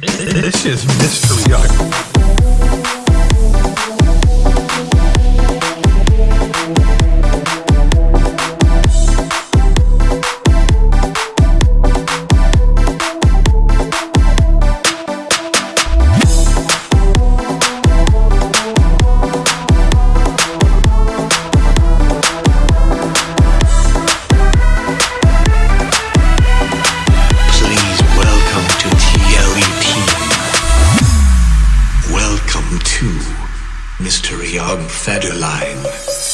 This is Mystery to Mr. Young Federline.